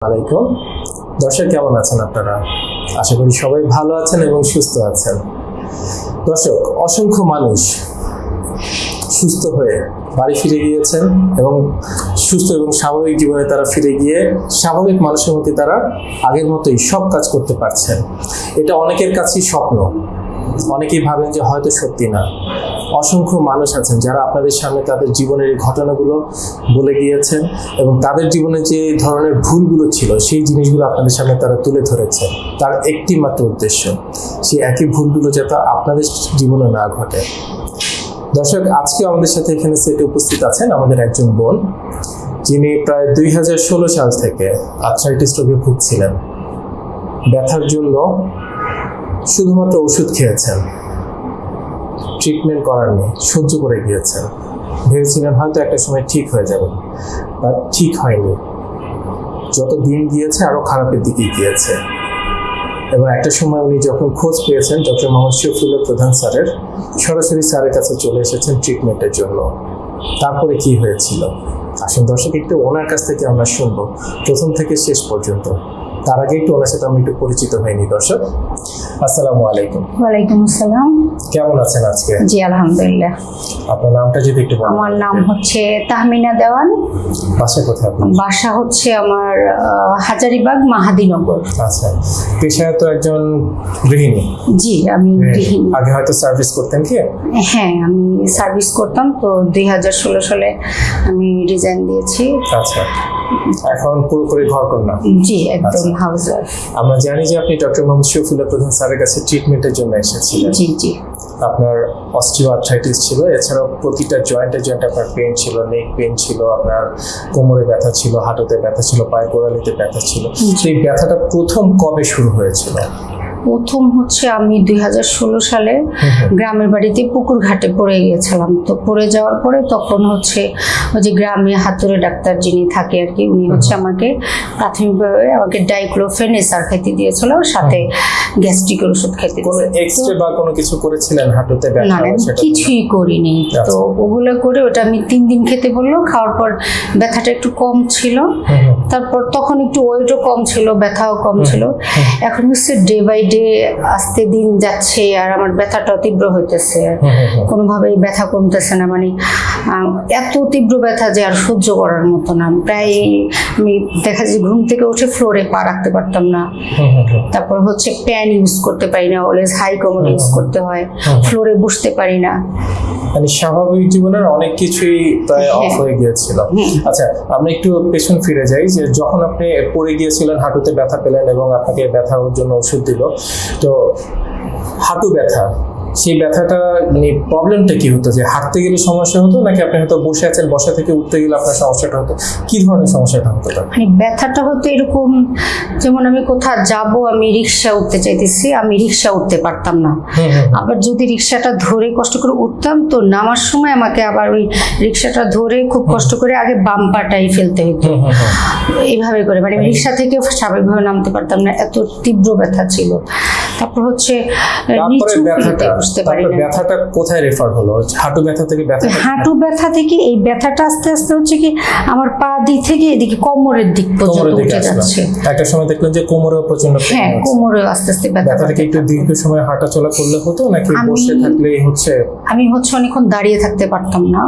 আলাইকুম। দর্শক, কেমন আছেন আপনারা? আশা করি সবাই ভালো আছেন এবং সুস্থ আছেন। দর্শক, অসংখ্য মানুষ সুস্থ হয়ে বাড়ি ফিরে গিয়েছেন এবং সুস্থ এবং স্বাভাবিক জীবনে তারা ফিরে গিয়ে স্বাভাবিক মানুষের মধ্যে তারা আগের মতোই সব কাজ করতে পারছেন। এটা অনেকের কাছেই স্বপ্ন। অনেকেই ভাবেন যে হয়তো সত্যি না। অসংখ্য মানুষ আছেন যারা আপনাদের সামনে তাদের জীবনের এই ঘটনাগুলো বলে গিয়েছেন এবং তাদের জীবনে যে ধরনের ভুলগুলো ছিল, সেই জিনিসগুলো আপনাদের সামনে তারা তুলে ধরেছেন। তার একটি মাত্র উদ্দেশ্য, সেই একই ভুলগুলো যাতে আপনাদের জীবনে না ঘটে। দর্শক, আজকে আমাদের সাথে এখানে সেটে উপস্থিত আছেন আমাদের একজন বোন। যিনি প্রায় দুই হাজার ষোলো সাল থেকে আর্থ্রাইটিস রোগে ভুগছিলেন। ব্যথার জন্য শুধুমাত্র ওষুধ খেয়েছেন। ট্রিটমেন্ট করার নেই, সহ্য করে গিয়েছেন ভেবেছিলেন হয়তো একটা সময় ঠিক হয়ে যাবে বাট ঠিক হয়নি। যত দিন গিয়েছে আরও খারাপের দিকে গিয়েছে। এবং একটা সময় উনি যখন খোঁজ পেয়েছেন, ডক্টর মোহাম্মদ শফিউল্লাহ প্রধান স্যারের, সরাসরি স্যারের কাছে চলে এসেছেন ট্রিটমেন্টের জন্য। তারপরে কি হয়েছিল? আসুন দর্শক, একটু ওনার কাছ থেকে আমরা শুনব। প্রথম থেকে শেষ পর্যন্ত। তার আগে একটু ওনার সাথে আমি একটু পরিচিত হয়নি দর্শক। আসসালামু আলাইকুম। ওয়ালাইকুম আসসালাম। কেমন আছেন আজকে? জি আলহামদুলিল্লাহ। আপনার নামটা যদি একটু বলেন। আমার নাম হচ্ছে তাহমিনা দেওয়ান। বাসা কোথায় আপনার? বাসা হচ্ছে আমার হাজারিবাগ মাহাদিনগর। আচ্ছা। পেশায় তো একজন গৃহিণী। জি আমি গৃহিণী। আগে হয়তো সার্ভিস করতেন কি? হ্যাঁ আমি সার্ভিস করতাম। তো দুই হাজার ষোলো সালে আমি রিজাইন দিয়েছি। আচ্ছা। এখন পুরোপুরি ঘর কন্যা জি একদম আচ্ছা। হাউস আমরা জানি যে আপনি ডক্টর মোহাম্মদ শফিউল্লাহ প্রধান স্যারের কাছে ট্রিটমেন্টের জন্য এসেছিলেন। জি জি। আপনার অস্টিওআর্থ্রাইটিস ছিল এছাড়াও প্রতিটা জয়েন্টে জয়েন্ট আপনার পেন ছিল নেক পেন ছিল আপনার কোমরে ব্যথা ছিল হাঁটুতে ব্যথা ছিল পায়ে গোড়ালিতে ব্যথা ছিল। সেই ব্যথাটা প্রথম কবে শুরু হয়েছিল? প্রথম হচ্ছে আমি দুই হাজার ষোলো সালে গ্রামের বাড়িতে পুকুর ঘাটে পড়ে গিয়েছিলাম। তো পড়ে যাওয়ার পরে তখন হচ্ছে ওই যে গ্রামে হাতুড়ে ডাক্তার যিনি থাকে আর কি উনি হচ্ছে আমাকে প্রাথমিকভাবে আমাকে ডাইক্লোফেন এসআর খেতে দিয়েছিল সাথে গ্যাস্ট্রিকের ওষুধ খেতে কোনো এক্সরে বা কোনো কিছু করেছিলেন হাঁটুতে ব্যথা না, আমি সেটা কিছুই করিনি। আচ্ছা। তো ওগুলো করে ওটা আমি তিন দিন খেতে বলল খাওয়ার পর ব্যথাটা একটু কম ছিল। তারপর তখন একটু ওয়েটও কম ছিল ব্যথাও কম ছিল। এখন হচ্ছে ডে বাই ডে আস্তে দিন যাচ্ছে আর আমার ব্যথাটা তীব্র হইতেছে। কোনোভাবেই ব্যথা কমতেছে না। মানে এত তীব্র ব্যথা যে আর সহ্য করার মতো না। প্রায় আমি দেখা যায় ঘুম থেকে উঠে ফ্লোরে পা রাখতে পারতাম না। তারপর হচ্ছে প্যান ইউজ করতে পারি না। অলওয়েজ হাই কমন ইউজ করতে হয়। ফ্লোরে বসতে পারি না। মানে স্বাভাবিক জীবনের অনেক কিছুই প্রায় অফ হ্যাঁ। হয়ে গিয়েছিল। আচ্ছা আমরা একটু পেছন ফিরে যাই যে যখন আপনি পড়ে গিয়েছিলেন হাঁটুতে ব্যথা পেলেন এবং আপনাকে ব্যথার জন্য ওষুধ দিল তো হাঁটু ব্যথা সেই ব্যথাটা মানে প্রবলেমটা কি হতো? যে হাঁটতে গেলে সমস্যা হতো নাকি আপনি হয়তো বসে আছেন বসা থেকে উঠতে গেলে আপনার সমস্যাটা হতো? কি ধরনের সমস্যাটা হতো মানে ব্যথাটা হতো এরকম যেমন আমি কোথাও যাব আমি রিক্সা উঠতে চাইতেছি আমি রিক্সা উঠতে পারতাম না। আবার যদি রিক্সাটা ধরে কষ্ট করে উঠতাম তো নামার সময় আমাকে আবার ওই রিক্সাটা ধরে খুব কষ্ট করে আগে বাম্পাটাই ফেলতে হতো। এইভাবে করে। মানে আমি রিক্সা থেকে স্বাভাবিকভাবে নামতে পারতাম না এত তীব্র ব্যথা ছিল। তারপর হচ্ছে নিচু ব্যথাটা বুঝতে পারি না। ব্যথাটা কোথায় রেফার হলো? হাঁটু ব্যথা থেকে ব্যথা হাঁটু ব্যথা থেকে এই ব্যথাটা আস্তে আস্তে হচ্ছে কি আমার পা দিক থেকে এদিকে কোমরের দিক পর্যন্ত উঠে যাচ্ছে। একটা সময় দেখলেন যে কোমরেও প্রচণ্ড হ্যাঁ হচ্ছে। কোমরে আস্তে আস্তে ব্যথা ব্যথাটাকে একটু দীর্ঘ সময় হাঁটা চলা করলে হতো নাকি আমি- বসে থাকলেই হচ্ছে? আমি হচ্ছে অনেকক্ষণ দাঁড়িয়ে থাকতে পারতাম না।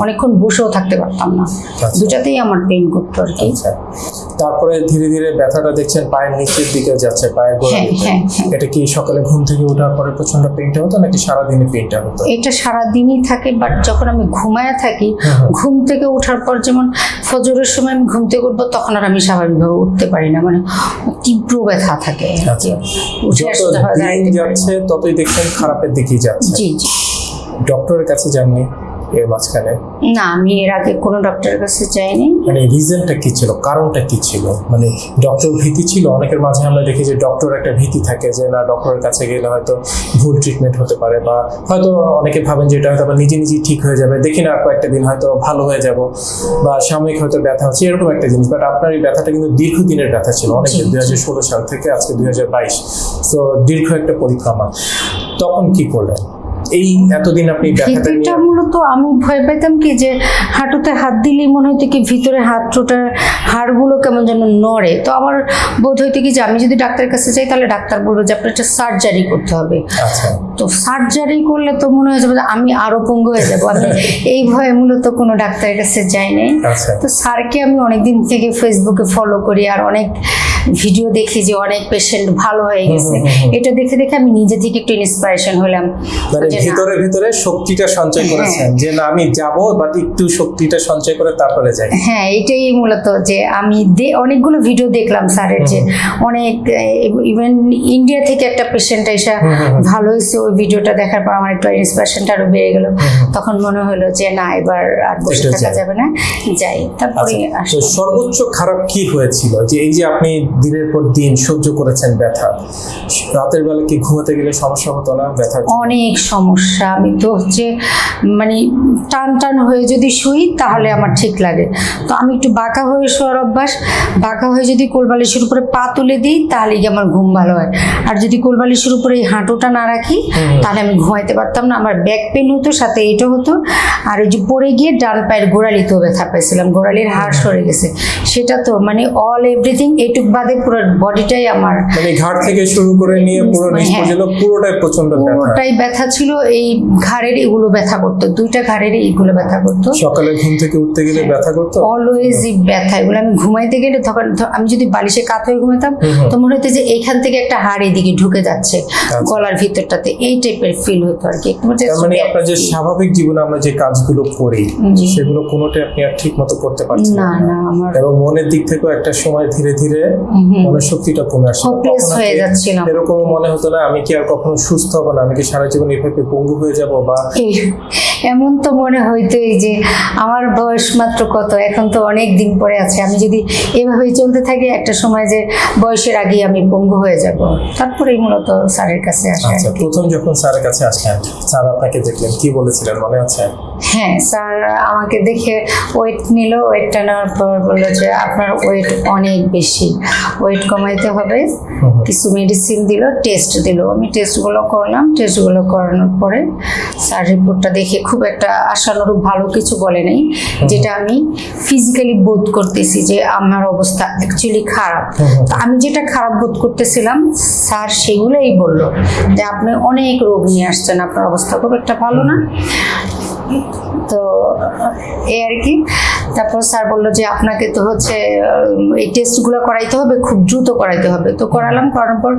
অনেকক্ষণ বসেও থাকতে পারতাম না। আচ্ছা। দুটাতেই আমার পেন করতো আর কি। আচ্ছা। তারপরে ধীরে ধীরে ব্যথাটা দেখছেন পায়ের নিচের দিকে যাচ্ছে পায়ের গোড়া হ্যাঁ। এটা কি সকালে ঘুম থেকে ওঠার পরে প্রচণ্ড পেনটা হতো নাকি সারাদিনে পেনটা হতো এটা সারাদিনই থাকে বাট যখন আমি ঘুমায় থাকি হুম, হুম। ঘুম থেকে ওঠার পর যেমন ফজরের সময় আমি ঘুম থেকে উঠবো তখন আর আমি স্বাভাবিকভাবে উঠতে পারি না মানে তীব্র ব্যথা থাকে আচ্ছা। উঠে যত আসতে হয়। যাচ্ছে ততই দেখছেন খারাপের দিকেই যাচ্ছে জি জি ডক্টরের কাছে যাননি এর মাঝখানে? না আমি এর আগে কোনো ডক্টরের কাছে যাইনি। মানে রিজনটা কি ছিল? কারণটা কি ছিল? মানে ডক্টর ভীতি ছিল? অনেকের মাঝে আমরা দেখি যে ডক্টর একটা ভীতি থাকে যে না ডক্টরের কাছে গেলে হয়তো ভুল ট্রিটমেন্ট হতে পারে বা হয়তো অনেকে ভাবেন যে এটা হয়তো আবার নিজে নিজেই ঠিক হয়ে যাবে। দেখি না কয়েকটা দিন হয়তো ভালো হয়ে যাব বা সাময়িক হয়তো ব্যথা হচ্ছে এরকম একটা জিনিস। বাট আপনার এই ব্যথাটা কিন্তু দীর্ঘদিনের ব্যথা ছিল। অনেক দুই হাজার ষোলো সাল থেকে আজকে দুই হাজার বাইশ। সো দীর্ঘ একটা পরিক্রমা। তখন কি করলেন? এই এতদিন আপনি ব্যথাটা মূলত আমি ভয় পেতাম কি যে হাঁটুতে হাত দিলেই মনে হতো কি ভিতরে হাঁটুটার হাড়গুলো কেমন যেন নড়ে। তো আমার বোধ হইতো কি যে আমি যদি ডাক্তারের কাছে যাই তাহলে ডাক্তার বলবে যে আপনার একটা সার্জারি করতে হবে। আচ্ছা। তো সার্জারি করলে তো মনে হয়ে যাবে আমি আরও পঙ্গু হয়ে যাব। আমি এই ভয়ে মূলত কোনো ডাক্তারের কাছে যাই নাই। আচ্ছা। তো স্যারকে আমি অনেকদিন থেকে ফেসবুকে ফলো করি আর অনেক ভিডিও দেখি যে অনেক পেশেন্ট ভালো হয়ে গেছে। এটা দেখে দেখে আমি নিজে থেকে একটু ইন্সপিরেশন হলাম। মানে ভিতরে ভিতরে শক্তিটা সঞ্চয় করেছেন। যে না আমি যাব বাট একটু শক্তিটা সঞ্চয় করে তারপরে যাই। হ্যাঁ এটাই মূলত যে আমি অনেকগুলো ভিডিও দেখলাম স্যারের যে অনেক ইভেন ইন্ডিয়া থেকে একটা পেশেন্ট এসে। ভালো হয়েছে ওই ভিডিওটা দেখার পর আমার একটু ইন্সপিরেশনটা আরও বেড়ে গেল। তখন মনে হলো যে না এবার আর বসে থাকা যাবে না যাই। তারপরে আচ্ছা সর্বোচ্চ খারাপ কি হয়েছিল? যে এই যে আপনি দিনের পর দিন সহ্য করেছেন ব্যথা রাতের বেলা কি ঘুমাতে গেলে সমস্যা হতো না? ব্যথা অনেক সমস্যা। আমি তো হচ্ছে মানে টান টান হয়ে যদি শুই তাহলে আমার ঠিক লাগে। তো আমি একটু বাঁকা হয়ে শোয়ার অভ্যাস বাঁকা হয়ে যদি কোলবালিশের উপরে পা তুলে দিই তাহলে কি আমার ঘুম ভালো হয়। আর যদি কোলবালিশের উপরে এই হাঁটুটা না রাখি তাহলে আমি ঘুমাইতে পারতাম না আমার ব্যাক পেন হতো সাথে এটা হতো। আর ওই যে পড়ে গিয়ে ডান পায়ের গোড়ালিতেও ব্যথা পেয়েছিলাম গোড়ালির হাড় সরে গেছে। সেটা তো মানে অল এভরিথিং এটুক বাদে পুরো বডিটাই আমার মানে ঘাট থেকে শুরু করে নিয়ে পুরো নিচ হ্যাঁ। পর্যন্ত পুরোটাই প্রচণ্ড ব্যথা। পুরোটাই ব্যথা ছিল এই ঘাড়ের এগুলো ব্যথা করতো দুইটা ঘাড়ের এইগুলো ব্যথা করতো সকালে ঘুম থেকে উঠতে গেলে ব্যথা করতো অলওয়েজই ব্যথা এগুলো আমি ঘুমাইতে গেলে তখন আমি যদি বালিশে কাত হয়ে ঘুমাতাম। তো মনে হতো যে এইখান থেকে একটা হাড় এদিকে ঢুকে যাচ্ছে আচ্ছা। গলার ভিতরটাতে এই টাইপের ফিল হতো আর কি মানে আপনার যে স্বাভাবিক জীবনে আমরা যে কাজগুলো করি সেগুলো কোনোটাই আপনি আর ঠিক মতো করতে পারছেন না না আমার এবং মনের দিক থেকেও একটা সময় ধীরে ধীরে। মনের শক্তিটা কমে আসে Hopeless হয়ে যাচ্ছিলাম। এরকম মনে হতো না আমি কি আর কখনো সুস্থ হব না আমি কি সারা জীবন এভাবে পঙ্গু হয়ে যাব বা এই- এমন তো মনে হইতোই যে আমার বয়স মাত্র কত? এখন তো অনেক দিন পরে আছে। আমি যদি এভাবেই চলতে থাকি একটা সময় যে বয়সের আগে আমি পঙ্গু হয়ে যাব। তারপরেই মূলত স্যারের কাছে আসে আচ্ছা। প্রথম যখন স্যারের কাছে আসলেন স্যার আপনাকে দেখলেন কি বলেছিলেন মনে আছে? হ্যাঁ স্যার আমাকে দেখে ওয়েট নিল। ওয়েটটা নেওয়ার পর বলল যে আপনার ওয়েট অনেক বেশি। ওয়েট কমাইতে হবে। কিছু মেডিসিন দিল টেস্ট দিল। আমি টেস্টগুলো করলাম। টেস্টগুলো করানোর পরে স্যার রিপোর্টটা দেখে খুব একটা আশানুরূপ ভালো কিছু বলে নাই যেটা আমি ফিজিক্যালি বোধ করতেছি যে আমার অবস্থা অ্যাকচুয়ালি খারাপ। তো আমি যেটা খারাপ বোধ করতেছিলাম স্যার সেগুলোই বলল যে আপনি অনেক রোগ নিয়ে আসছেন আপনার অবস্থা খুব একটা ভালো না। তো এই আর কি। তারপর স্যার বলল যে আপনাকে তো হচ্ছে এই টেস্টগুলো করাইতে হবে খুব দ্রুত করাইতে হবে। তো করালাম করানোর পর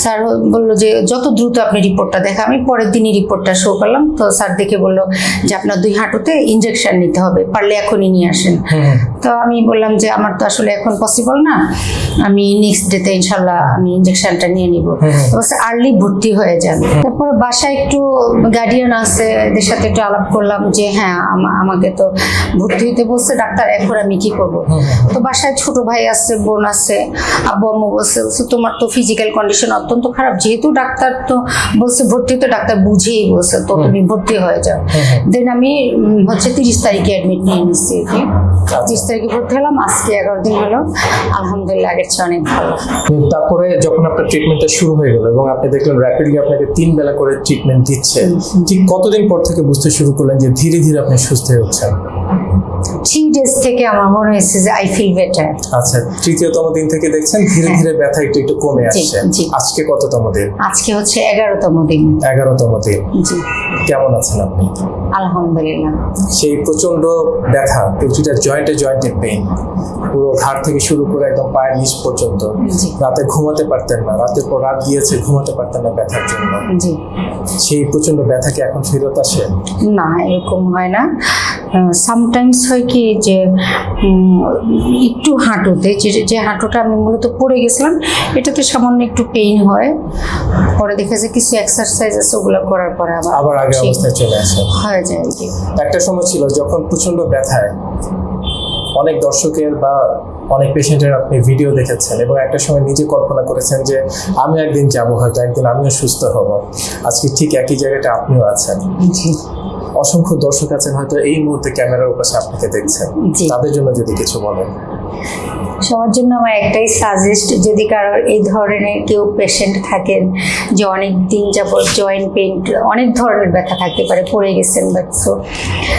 স্যার বলল যে যত দ্রুত আপনি রিপোর্টটা দেখা আমি পরের দিনই রিপোর্টটা শো করলাম। তো স্যার দেখে বলল যে আপনার দুই হাঁটুতে ইঞ্জেকশন নিতে হবে পারলে এখনই নিয়ে আসেন। তো আমি বললাম যে আমার তো আসলে এখন পসিবল না। আমি নেক্সট ডেতে ইনশাল্লাহ আমি ইঞ্জেকশনটা নিয়ে নিব। আর্লি ভর্তি হয়ে যান তারপরে বাসায় একটু গার্ডিয়ান আছে এদের সাথে একটু আলাপ করলাম যে হ্যাঁ আমা- আমাকে তো ভর্তি হতে বলছে ডাক্তার এখন আমি কি করব। তো বাসায় ছোট ভাই আছে বোন আছে আব্বু আম্মু বলছে তোমার তো ফিজিক্যাল কন্ডিশন অত্যন্ত খারাপ। যেহেতু ডাক্তার তো বলছে ভর্তি তো ডাক্তার বুঝেই বলছে তো তুমি ভর্তি হয়ে যাও। দেন আমি হচ্ছে তিরিশ তারিখে অ্যাডমিট নিয়ে নিচ্ছি। তিরিশ তারিখে ভর্তি হলাম আজকে এগারো দিন হলো। আলহামদুলিল্লাহ আগের চেয়ে অনেক ভালো। তারপরে যখন আপনার ট্রিটমেন্টটা শুরু হয়ে গেল এবং আপনি দেখলেন র্যাপিডলি আপনাকে তিন বেলা করে ট্রিটমেন্ট দিচ্ছে ঠিক কতদিন পর থেকে বুঝতে শুরু করলেন যে ধীরে ধীরে আপনি সুস্থ হয়ে উঠছেন? থ্রি ডেজ থেকে আমার মনে হয়েছে যে আই ফিল বেটার আচ্ছা তৃতীয়তম দিন থেকে দেখছেন ধীরে হ্যাঁ। ধীরে ব্যথা একটু একটু কমে আসছে। আজকে কততম দিন? আজকে হচ্ছে এগারোতম দিন। এগারোতম দিন। কেমন আছেন আপনি? আলহামদুলিল্লাহ। সেই প্রচণ্ড ব্যথা প্রতিটা জয়েন্টে জয়েন্টে পেইন পুরো ঘাড় থেকে শুরু করে একদম পায়ের নিচ পর্যন্ত। রাতে ঘুমাতে পারতেন না। রাতের পর রাত গিয়েছে ঘুমাতে পারতেন না ব্যথার জন্য। জি। সেই প্রচণ্ড ব্যথা কি এখন ফেরত আসে? না এরকম হয় না। সামটাইমস হয় কি যে একটু হাঁটুতে যে যে হাঁটুটা আমি মূলত পড়ে গেছিলাম এটাতে সামান্য একটু পেইন হয়। পরে দেখে যে কিছু এক্সারসাইজ আছে ওগুলো করার পরে আবার আবার ঠিক অবস্থায় চলে আসে। হয়ে। যায় আর কি। একটা সময় ছিল যখন প্রচণ্ড ব্যথায় অনেক দর্শকের বা অনেক পেশেন্টের আপনি ভিডিও দেখেছেন এবং একটা সময় নিজে কল্পনা করেছেন যে আমি একদিন যাব হয়তো একদিন আমিও সুস্থ হব। আজকে ঠিক একই জায়গাটা আপনিও আছেন। অসংখ্য দর্শক আছেন হয়তো এই মুহূর্তে ক্যামেরার পাশে আপনাকে দেখছেন। তাদের জন্য যদি কিছু বলেন। সবার জন্য আমার একটাই সাজেস্ট যদি কারোর এই ধরনের কেউ পেশেন্ট থাকেন যে অনেক দিন যাবত জয়েন্ট পেইন অনেক ধরনের ব্যথা থাকতে পারে পড়ে গেছেন ব্যথা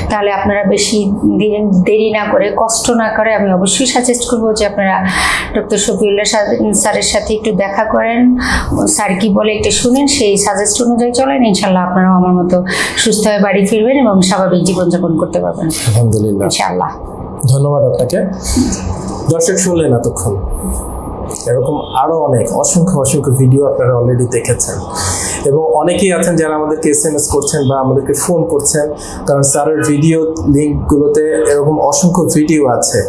তাহলে আপনারা বেশি দিন দেরি না করে কষ্ট না করে আমি অবশ্যই সাজেস্ট করব যে আপনারা ডক্টর শফিউল্লাহ সা- স্যারের সাথে একটু দেখা করেন স্যার কি বলে একটু শুনেন সেই সাজেস্ট অনুযায়ী চলেন ইনশাল্লাহ আপনারাও আমার মতো সুস্থ হয়ে বাড়ি ফিরবেন এবং স্বাভাবিক জীবনযাপন করতে পারবেন। আলহামদুলিল্লাহ। ইনশাআল্লাহ। ধন্যবাদ আপনাকে। দর্শক শুনলেন এতক্ষণ। এরকম আরও অনেক, অসংখ্য অসংখ্য ভিডিও আপনারা অলরেডি দেখেছেন। এবং অনেকেই আছেন যারা আমাদেরকে এস এম এস করছেন বা আমাদেরকে ফোন করছেন, কারণ স্যারের ভিডিও লিঙ্কগুলোতে এরকম অসংখ্য ভিডিও আছে।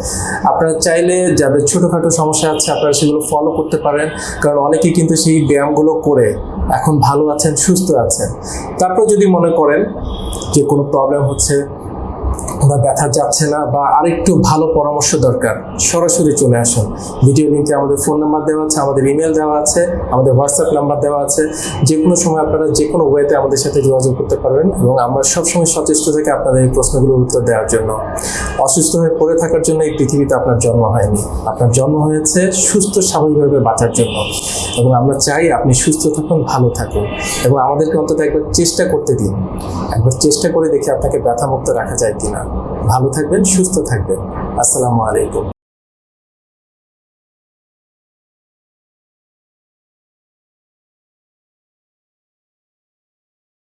আপনারা চাইলে যাদের ছোটোখাটো সমস্যা আছে, আপনারা সেগুলো ফলো করতে পারেন, কারণ অনেকেই কিন্তু সেই ব্যায়ামগুলো করে এখন ভালো আছেন, সুস্থ আছেন। তারপর যদি মনে করেন যে কোনো প্রবলেম হচ্ছে বা ব্যথা যাচ্ছে না বা আরেকটু ভালো পরামর্শ দরকার, সরাসরি চলে আসুন। ভিডিও লিঙ্কে আমাদের ফোন নাম্বার দেওয়া আছে, আমাদের ইমেল দেওয়া আছে, আমাদের হোয়াটসঅ্যাপ নাম্বার দেওয়া আছে। যে কোনো সময় আপনারা যে কোনো ওয়েতে আমাদের সাথে যোগাযোগ করতে পারবেন এবং আমরা সবসময় সচেষ্ট থেকে আপনাদের এই প্রশ্নগুলোর উত্তর দেওয়ার জন্য। অসুস্থ হয়ে পড়ে থাকার জন্য এই পৃথিবীতে আপনার জন্ম হয়নি। আপনার জন্ম হয়েছে সুস্থ, স্বাভাবিকভাবে বাঁচার জন্য। এবং আমরা চাই আপনি সুস্থ থাকুন, ভালো থাকুন। এবং আমাদেরকে অন্তত একবার চেষ্টা করতে দিন। একবার চেষ্টা করে দেখি আপনাকে ব্যথামুক্ত রাখা যায় কিনা। ভালো থাকবেন সুস্থ থাকবেন। আসসালামু আলাইকুম।